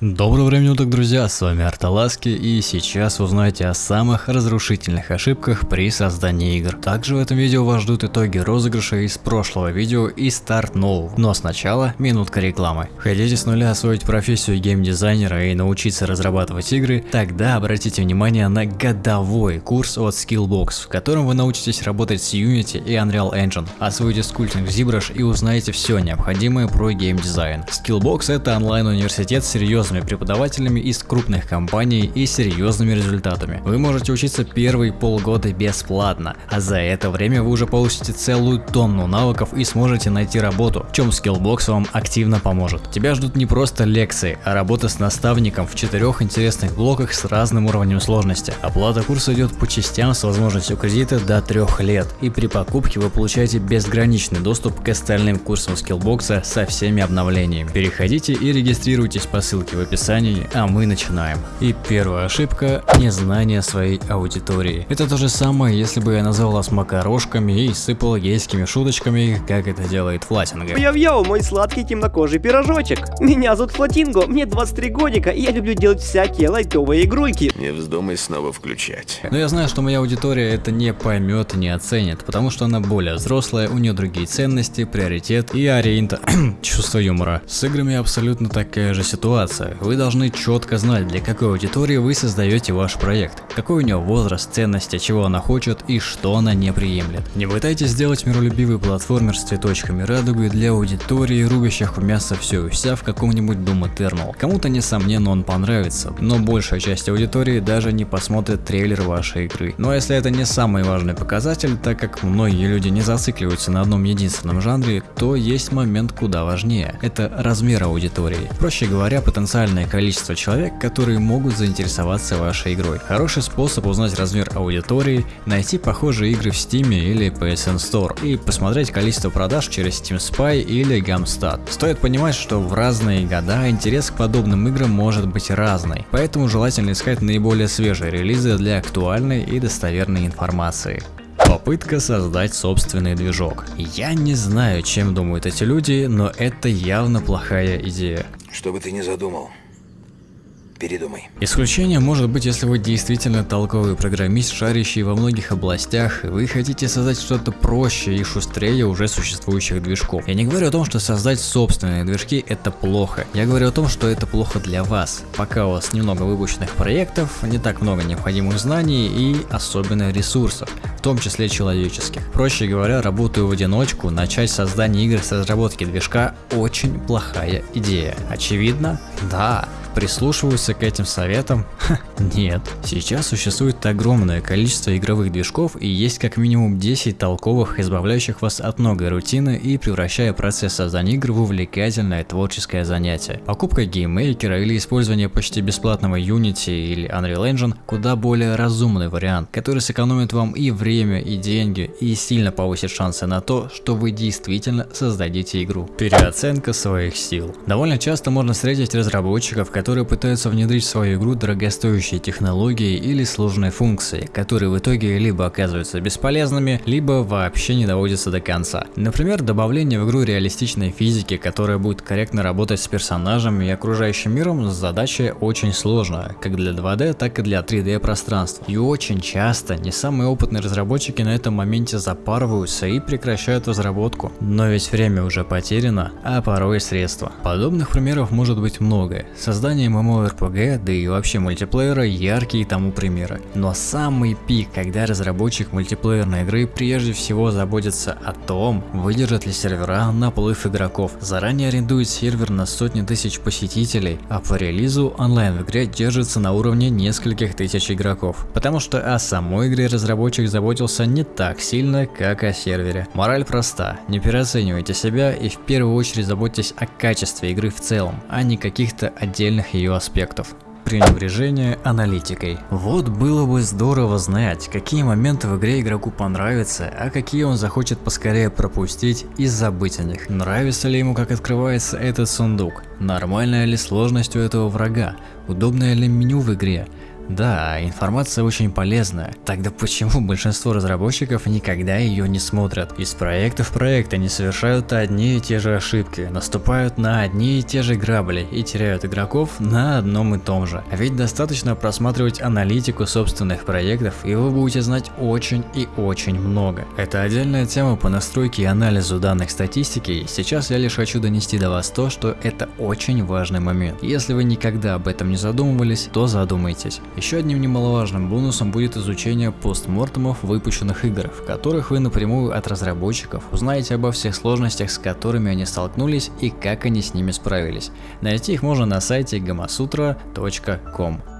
Доброго времени суток, друзья, с вами Арталаски, и сейчас узнаете о самых разрушительных ошибках при создании игр. Также в этом видео вас ждут итоги розыгрыша из прошлого видео и старт нового. Но сначала минутка рекламы. Хотите с нуля освоить профессию геймдизайнера и научиться разрабатывать игры? Тогда обратите внимание на годовой курс от Skillbox, в котором вы научитесь работать с Unity и Unreal Engine, освоите скульптинг ZBrush и узнаете все необходимое про геймдизайн. Skillbox это онлайн-университет серьезно серьезными преподавателями из крупных компаний и серьезными результатами. Вы можете учиться первые полгода бесплатно, а за это время вы уже получите целую тонну навыков и сможете найти работу, в чем Skillbox вам активно поможет. Тебя ждут не просто лекции, а работа с наставником в четырех интересных блоках с разным уровнем сложности. Оплата курса идет по частям с возможностью кредита до трех лет, и при покупке вы получаете безграничный доступ к остальным курсам Skillbox со всеми обновлениями. Переходите и регистрируйтесь по ссылке ссылки в описании, а мы начинаем. И первая ошибка – незнание своей аудитории. Это то же самое, если бы я назвал вас макарошками и сыпал гейскими шуточками, как это делает Флатинга. Йоу-йоу, мой сладкий темнокожий пирожочек. Меня зовут Флатинго, мне 23 годика, и я люблю делать всякие лайтовые игрульки. Не вздумай снова включать. Но я знаю, что моя аудитория это не поймет и не оценит, потому что она более взрослая, у нее другие ценности, приоритет и ориента... чувство юмора. С играми абсолютно такая же ситуация вопросы, вы должны четко знать, для какой аудитории вы создаете ваш проект, какой у него возраст, ценности, чего она хочет и что она не приемлет. Не пытайтесь сделать миролюбивый платформер с цветочками радуги для аудитории, рубящих в мясо все и вся в каком-нибудь Doom Eternal. Кому-то несомненно он понравится, но большая часть аудитории даже не посмотрит трейлер вашей игры. Но если это не самый важный показатель, так как многие люди не зацикливаются на одном единственном жанре, то есть момент куда важнее. Это размер аудитории. Проще говоря, потенциал потенциальное количество человек, которые могут заинтересоваться вашей игрой. Хороший способ узнать размер аудитории, найти похожие игры в Steam или PSN Store и посмотреть количество продаж через Steam Spy или Gamstat. Стоит понимать, что в разные года интерес к подобным играм может быть разный, поэтому желательно искать наиболее свежие релизы для актуальной и достоверной информации. Попытка создать собственный движок. Я не знаю, чем думают эти люди, но это явно плохая идея. Что бы ты ни задумал, передумай. Исключение может быть, если вы действительно толковый программист, шарящий во многих областях, и вы хотите создать что-то проще и шустрее уже существующих движков. Я не говорю о том, что создать собственные движки это плохо. Я говорю о том, что это плохо для вас. Пока у вас немного выпущенных проектов, не так много необходимых знаний и особенно ресурсов, в том числе человеческих. Проще говоря, работаю в одиночку, начать создание игр с разработки движка очень плохая идея. Очевидно? Да. Прислушиваются к этим советам? Ха, нет. Сейчас существует огромное количество игровых движков и есть как минимум 10 толковых, избавляющих вас от многой рутины и превращая процесс создания игр в увлекательное творческое занятие. Покупка гейммейкера или использование почти бесплатного Unity или Unreal Engine куда более разумный вариант, который сэкономит вам и время, и деньги, и сильно повысит шансы на то, что вы действительно создадите игру. Переоценка своих сил. Довольно часто можно встретить разработчиков, которые которые пытаются внедрить в свою игру дорогостоящие технологии или сложные функции, которые в итоге либо оказываются бесполезными, либо вообще не доводятся до конца. Например, добавление в игру реалистичной физики, которая будет корректно работать с персонажем и окружающим миром, задача очень сложная, как для 2D, так и для 3D пространств. И очень часто не самые опытные разработчики на этом моменте запарываются и прекращают разработку. Но ведь время уже потеряно, а порой и средства. Подобных примеров может быть много. Создание создание MMORPG, да и вообще мультиплеера яркие тому примеры. Но самый пик, когда разработчик мультиплеерной игры прежде всего заботится о том, выдержат ли сервера наплыв игроков. Заранее арендует сервер на сотни тысяч посетителей, а по релизу онлайн в игре держится на уровне нескольких тысяч игроков. Потому что о самой игре разработчик заботился не так сильно, как о сервере. Мораль проста, не переоценивайте себя и в первую очередь заботьтесь о качестве игры в целом, а не каких-то отдельных отдельных ее аспектов пренебрежение аналитикой. Вот было бы здорово знать, какие моменты в игре игроку понравятся, а какие он захочет поскорее пропустить и забыть о них. Нравится ли ему, как открывается этот сундук? Нормальная ли сложность у этого врага? Удобное ли меню в игре? Да, информация очень полезная. Тогда почему большинство разработчиков никогда ее не смотрят? Из проекта в проект они совершают одни и те же ошибки, наступают на одни и те же грабли и теряют игроков на одном и том же. А ведь достаточно просматривать аналитику собственных проектов, и вы будете знать очень и очень много. Это отдельная тема по настройке и анализу данных статистики, сейчас я лишь хочу донести до вас то, что это очень важный момент. Если вы никогда об этом не задумывались, то задумайтесь. Еще одним немаловажным бонусом будет изучение постмортемов выпущенных игр, в которых вы напрямую от разработчиков узнаете обо всех сложностях, с которыми они столкнулись и как они с ними справились. Найти их можно на сайте gamasutra.com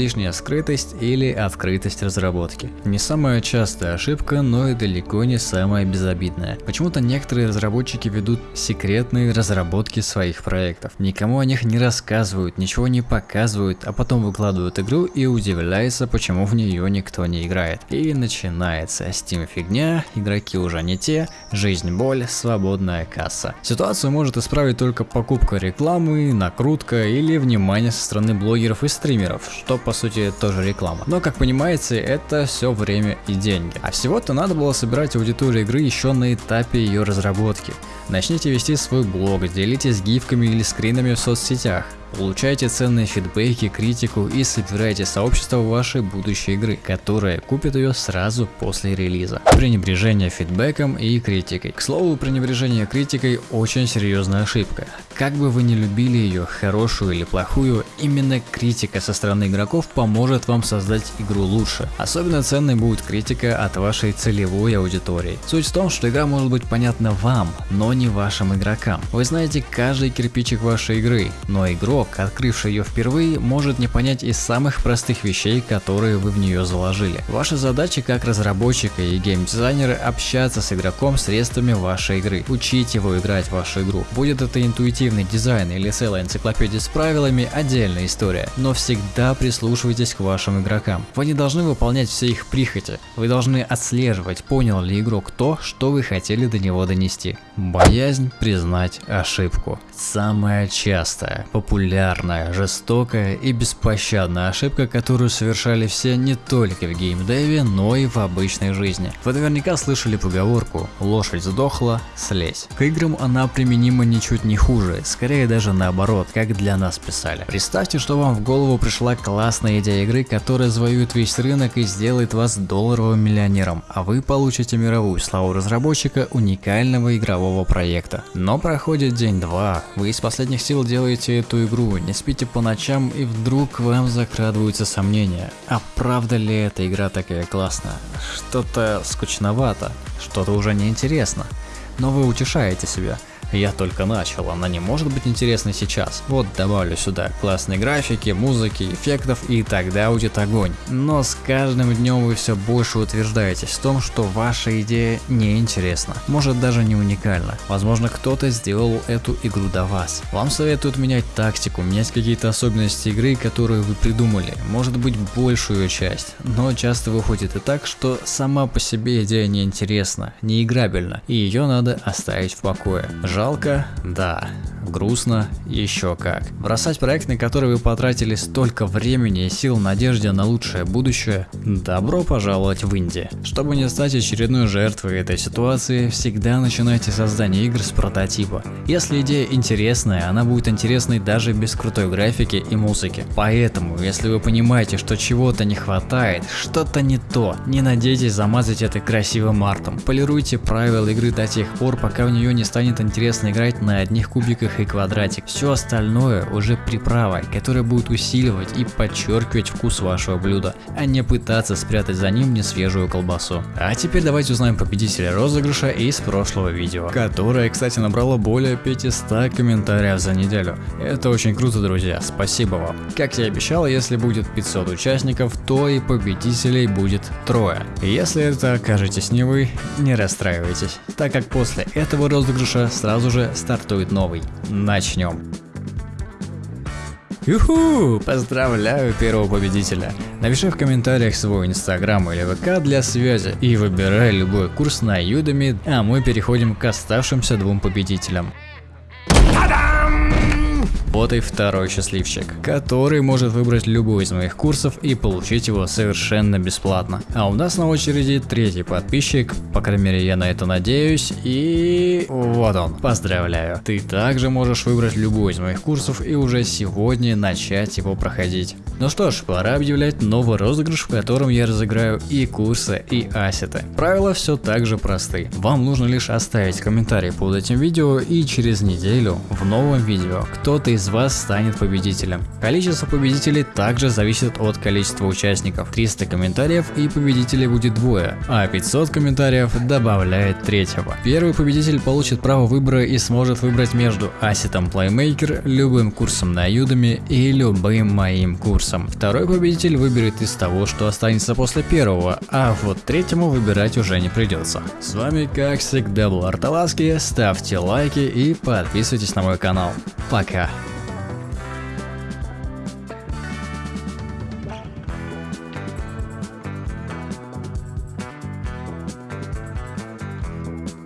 излишняя скрытость или открытость разработки. Не самая частая ошибка, но и далеко не самая безобидная. Почему-то некоторые разработчики ведут секретные разработки своих проектов. Никому о них не рассказывают, ничего не показывают, а потом выкладывают игру и удивляются, почему в нее никто не играет. И начинается Steam фигня, игроки уже не те, жизнь боль, свободная касса. Ситуацию может исправить только покупка рекламы, накрутка или внимание со стороны блогеров и стримеров, что по сути тоже реклама. Но как понимаете, это все время и деньги. А всего-то надо было собирать аудиторию игры еще на этапе ее разработки. Начните вести свой блог, делитесь гифками или скринами в соцсетях. Получайте ценные фидбэки, критику и собирайте сообщество вашей будущей игры, которая купит ее сразу после релиза. Пренебрежение фидбэком и критикой. К слову, пренебрежение критикой очень серьезная ошибка. Как бы вы ни любили ее, хорошую или плохую, именно критика со стороны игроков поможет вам создать игру лучше. Особенно ценной будет критика от вашей целевой аудитории. Суть в том, что игра может быть понятна вам, но не вашим игрокам. Вы знаете каждый кирпичик вашей игры, но игрок игрок, открывший ее впервые, может не понять из самых простых вещей, которые вы в нее заложили. Ваша задача как разработчика и геймдизайнера общаться с игроком средствами вашей игры, учить его играть в вашу игру. Будет это интуитивный дизайн или целая энциклопедия с правилами, отдельная история, но всегда прислушивайтесь к вашим игрокам. Вы не должны выполнять все их прихоти, вы должны отслеживать, понял ли игрок то, что вы хотели до него донести. Боязнь признать ошибку. Самая частая, популярная популярная, жестокая и беспощадная ошибка, которую совершали все не только в геймдеве, но и в обычной жизни. Вы наверняка слышали поговорку «лошадь сдохла, слезь». К играм она применима ничуть не хуже, скорее даже наоборот, как для нас писали. Представьте, что вам в голову пришла классная идея игры, которая завоюет весь рынок и сделает вас долларовым миллионером, а вы получите мировую славу разработчика уникального игрового проекта. Но проходит день-два, вы из последних сил делаете эту игру игру, не спите по ночам и вдруг вам закрадываются сомнения. А правда ли эта игра такая классная? Что-то скучновато, что-то уже неинтересно. Но вы утешаете себя. Я только начал, она не может быть интересной сейчас. Вот добавлю сюда классные графики, музыки, эффектов и тогда будет огонь. Но с каждым днем вы все больше утверждаетесь в том, что ваша идея не интересна. Может даже не уникальна. Возможно кто-то сделал эту игру до вас. Вам советуют менять тактику, менять какие-то особенности игры, которые вы придумали. Может быть большую часть. Но часто выходит и так, что сама по себе идея не интересна, не играбельна. И ее надо оставить в покое. Жалко? Да. Грустно? Еще как. Бросать проект, на который вы потратили столько времени и сил в надежде на лучшее будущее? Добро пожаловать в Инди. Чтобы не стать очередной жертвой этой ситуации, всегда начинайте создание игр с прототипа. Если идея интересная, она будет интересной даже без крутой графики и музыки. Поэтому, если вы понимаете, что чего-то не хватает, что-то не то, не надейтесь замазать это красивым артом. Полируйте правила игры до тех пор, пока в нее не станет интересно интересно играть на одних кубиках и квадратик. Все остальное уже приправа, которая будет усиливать и подчеркивать вкус вашего блюда, а не пытаться спрятать за ним несвежую колбасу. А теперь давайте узнаем победителя розыгрыша из прошлого видео, которое, кстати, набрало более 500 комментариев за неделю. Это очень круто, друзья, спасибо вам. Как я и обещал, если будет 500 участников, то и победителей будет трое. Если это окажетесь не вы, не расстраивайтесь, так как после этого розыгрыша сразу сразу же стартует новый. Начнем. Юху! Поздравляю первого победителя. Напиши в комментариях свой инстаграм или ВК для связи и выбирай любой курс на Udemy, а мы переходим к оставшимся двум победителям. И второй счастливчик, который может выбрать любой из моих курсов и получить его совершенно бесплатно. А у нас на очереди третий подписчик, по крайней мере я на это надеюсь, и вот он. Поздравляю. Ты также можешь выбрать любой из моих курсов и уже сегодня начать его проходить. Ну что ж, пора объявлять новый розыгрыш, в котором я разыграю и курсы, и ассеты. Правила все так же просты. Вам нужно лишь оставить комментарий под этим видео и через неделю в новом видео кто-то из вас станет победителем. Количество победителей также зависит от количества участников. 300 комментариев и победителей будет двое, а 500 комментариев добавляет третьего. Первый победитель получит право выбора и сможет выбрать между ассетом Playmaker, любым курсом на Udemy и любым моим курсом. Второй победитель выберет из того, что останется после первого, а вот третьему выбирать уже не придется. С вами как всегда был Арталаски, ставьте лайки и подписывайтесь на мой канал. Пока.